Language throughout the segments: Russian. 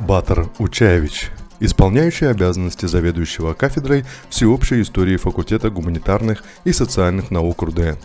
Батар Учаевич, исполняющий обязанности заведующего кафедрой всеобщей истории факультета гуманитарных и социальных наук РУДН,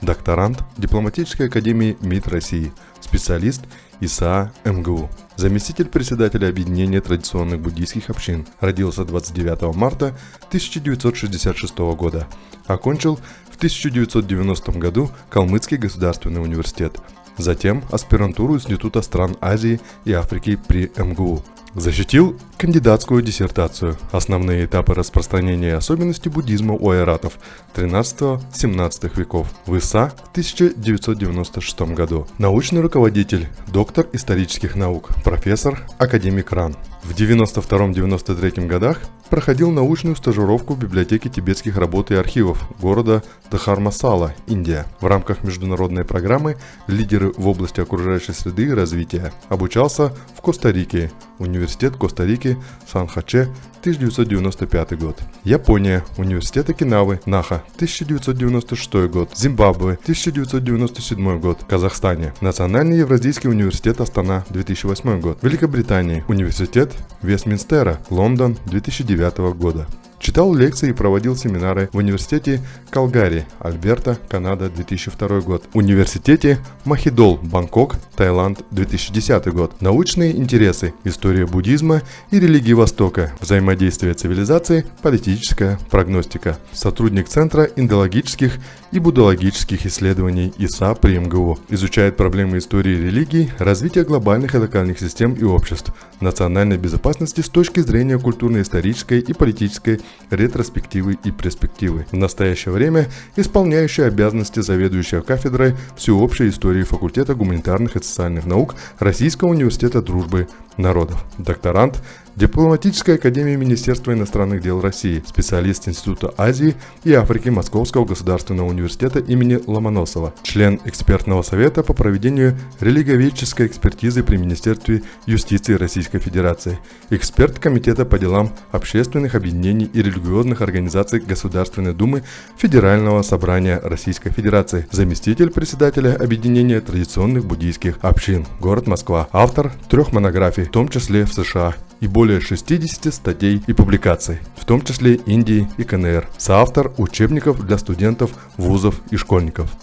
докторант Дипломатической академии МИД России, специалист ИСА МГУ, заместитель председателя Объединения традиционных буддийских общин, родился 29 марта 1966 года, окончил в 1990 году Калмыцкий государственный университет, затем аспирантуру Института стран Азии и Африки при МГУ. Защитил кандидатскую диссертацию «Основные этапы распространения и особенности буддизма у айратов 13-17 веков» в ИСА в 1996 году. Научный руководитель, доктор исторических наук, профессор, академик РАН. В 92-93 годах проходил научную стажировку в библиотеке тибетских работ и архивов города Дахармасала, Индия. В рамках международной программы «Лидеры в области окружающей среды и развития» обучался в Коста-Рике, Университет Коста-Рики, Сан-Хаче, 1995 год. Япония, Университет Окинавы, Наха, 1996 год. Зимбабве, 1997 год. Казахстане, Национальный Евразийский университет Астана, 2008 год. Великобритании, Университет Вестминстера, Лондон, 2009 года. Читал лекции и проводил семинары в университете Калгари, Альберта, Канада, 2002 год. Университете Махидол, Бангкок, Таиланд, 2010 год. Научные интересы, история буддизма и религии Востока, взаимодействие цивилизации, политическая прогностика. Сотрудник Центра индологических и буддологических исследований ИСА при МГУ. Изучает проблемы истории религий, развития глобальных и локальных систем и обществ, национальной безопасности с точки зрения культурно-исторической и политической ретроспективы и перспективы. В настоящее время исполняющий обязанности заведующего кафедрой всеобщей истории факультета гуманитарных и социальных наук Российского университета дружбы народов. Докторант Дипломатической академии Министерства иностранных дел России, специалист Института Азии и Африки Московского государственного университета имени Ломоносова, член экспертного совета по проведению религиоведческой экспертизы при Министерстве юстиции Российской Федерации, эксперт Комитета по делам общественных объединений и религиозных организаций Государственной Думы Федерального собрания Российской Федерации, заместитель председателя Объединения традиционных буддийских общин, город Москва, автор трех монографий, в том числе в США и более 60 статей и публикаций, в том числе Индии и КНР, соавтор учебников для студентов, вузов и школьников.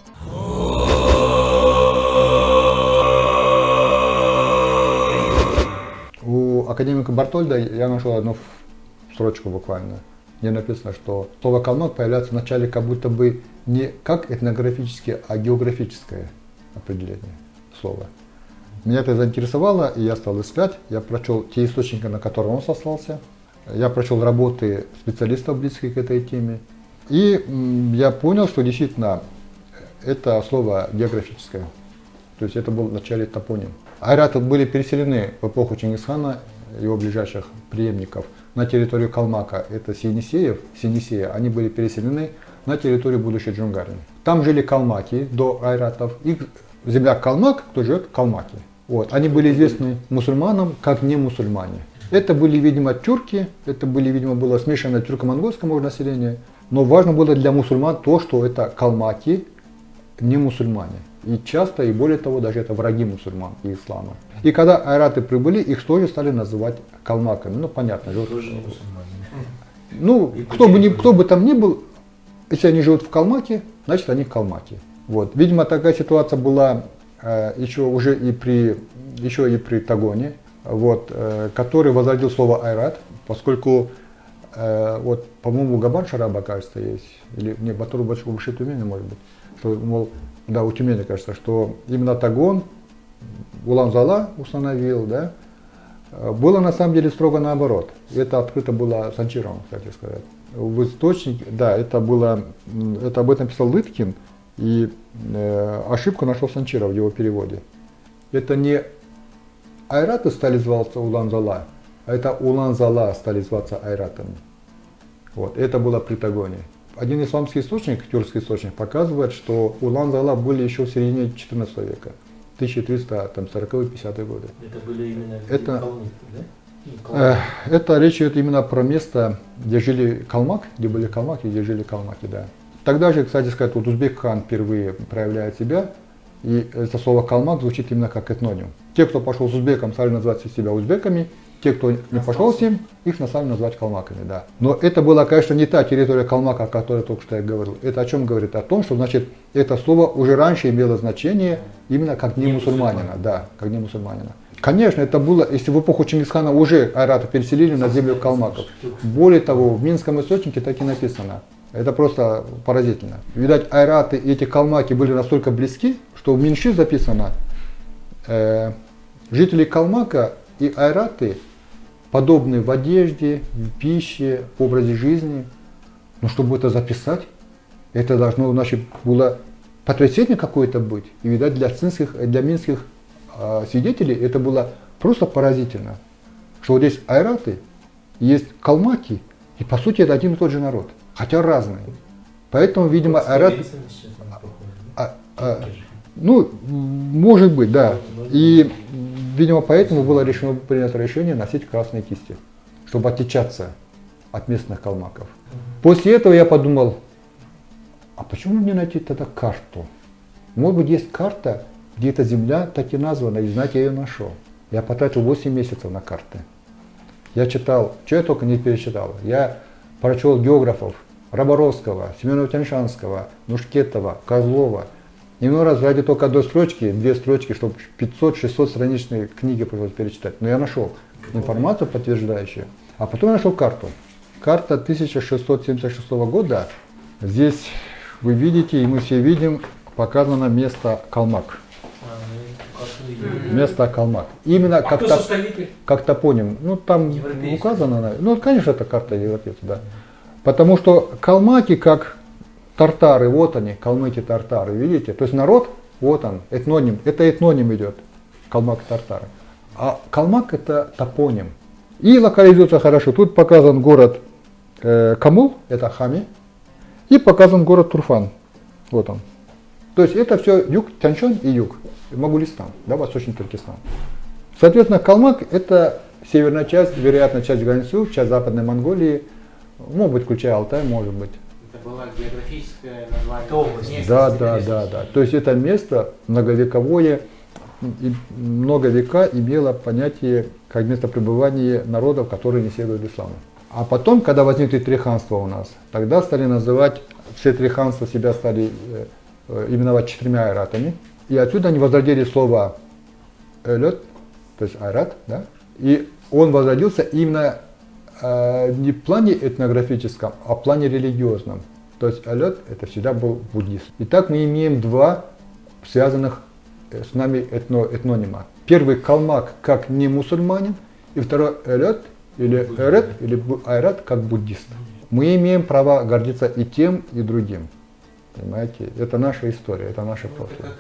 У академика Бартольда я нашел одну строчку буквально, где написано, что слово «калмак» появляется в начале как будто бы не как этнографическое, а географическое определение слова. Меня это заинтересовало, и я стал искать. Я прочел те источники, на которые он сослался. Я прочел работы специалистов, близких к этой теме. И я понял, что действительно это слово географическое. То есть это был в начале топоним. Айраты были переселены в эпоху Чингисхана, его ближайших преемников, на территорию Калмака. Это Синисеев, Синисея. Они были переселены на территорию будущей Джунгарии. Там жили калмаки до айратов. Их земля Калмак, кто живет в Калмаке. Вот. Они были известны мусульманам как не мусульмане. Это были, видимо, тюрки, это были, видимо, было смешанное тюрко-монгольское население. Но важно было для мусульман то, что это калмаки, не мусульмане. И часто, и более того, даже это враги мусульман и ислама. И когда айраты прибыли, их тоже стали называть калмаками. Ну, понятно. Тоже не мусульмане. Ну, кто бы, ни, кто бы там ни был, если они живут в Калмаке, значит они калмаки. Вот. Видимо, такая ситуация была еще уже и при, еще и при Тагоне, вот, э, который возродил слово айрат, поскольку э, вот, по-моему, Габан Шараба, кажется, есть, или не, Батуру Баши Тюмени, может быть, что, мол, да, у Тюмени, кажется, что именно Тагон Улан-Зала установил, да, было на самом деле строго наоборот. Это открыто было Санчиром, кстати сказать. В источнике, да, это было, это об этом писал Лыткин, и э, ошибку нашел Санчиров в его переводе. Это не айраты стали зваться Улан-Зала, а это Улан-Зала стали зваться айратами. Вот, это было при Тагоне. Один исламский источник, тюркский источник, показывает, что Улан-Зала были еще в середине 14 века, 1340-50 годы. Это были именно это, калмыки, да? Э, это речь идет именно про место, где жили калмак, где были калмаки, где жили калмаки, да. Тогда же, кстати сказать, вот Узбек хан впервые проявляет себя, и это слово «калмак» звучит именно как этноним. Те, кто пошел с узбеком, стали называть себя узбеками. Те, кто не пошел с ним, их на самом деле называть калмаками, да. Но это была, конечно, не та территория калмака, о которой только что я говорил. Это о чем говорит? О том, что, значит, это слово уже раньше имело значение именно как не мусульманина, да, как не мусульманина. Конечно, это было, если в эпоху Чингисхана уже айраты переселили на землю калмаков. Более того, в Минском источнике так и написано. Это просто поразительно. Видать, айраты и эти калмаки были настолько близки, что в Минши записано, э, жители Калмака и айраты подобны в одежде, в пище, в образе жизни. Но чтобы это записать, это должно, значит, было потрясение какое-то быть. И, видать, для, цинских, для минских э, свидетелей это было просто поразительно. Что вот здесь айраты, есть калмаки, и по сути это один и тот же народ, хотя разные. Поэтому, видимо, айраты... А, а, ну, может быть, да. И Видимо, поэтому было решено принято решение носить красные кисти, чтобы отличаться от местных калмаков. После этого я подумал, а почему мне найти тогда карту? Может быть, есть карта, где эта земля так и названа, и знаете, я ее нашел. Я потратил 8 месяцев на карты. Я читал, что я только не перечитал. Я прочел географов Роборовского, Семенова Тяньшанского, Нушкетова, Козлова – Иной раз ради только одной строчки, две строчки, чтобы 500-600 страничные книги пришлось перечитать. Но я нашел информацию подтверждающую. А потом я нашел карту. Карта 1676 года. Здесь вы видите, и мы все видим, показано место Калмак. Место Калмак. Именно а как, топ, как топоним. Ну там указано. Ну конечно это карта европейцев, да. Потому что Калмаки как Тартары, вот они, калмыки-тартары, видите? То есть народ, вот он, этноним, это этноним идет, калмак-тартары. А калмак это топоним. И локализуется хорошо. Тут показан город э, Камул, это Хами, и показан город Турфан, вот он. То есть это все юг Тяньшань и юг, Магулистан, да, Восточный Туркестан. Соответственно, Калмак это северная часть, вероятно, часть Ганьсу, часть Западной Монголии, может быть, включая Алтай, может быть было географическое название. область. Да, да, да, да. То есть это место многовековое, и много века имело понятие как место пребывания народов, которые не следуют исламу. А потом, когда возникли три ханства у нас, тогда стали называть, все три ханства себя стали э, э именовать четырьмя айратами. И отсюда они возродили слово элет, то есть айрат, да? И он возродился именно э, не в плане этнографическом, а в плане религиозном. То есть алет это всегда был буддист. Итак, мы имеем два связанных э, с нами этно, этнонима. Первый калмак как не мусульманин, и второй элет или эрет или айрат как буддист. Мы имеем право гордиться и тем, и другим. Понимаете? Это наша история, это наше прошлое.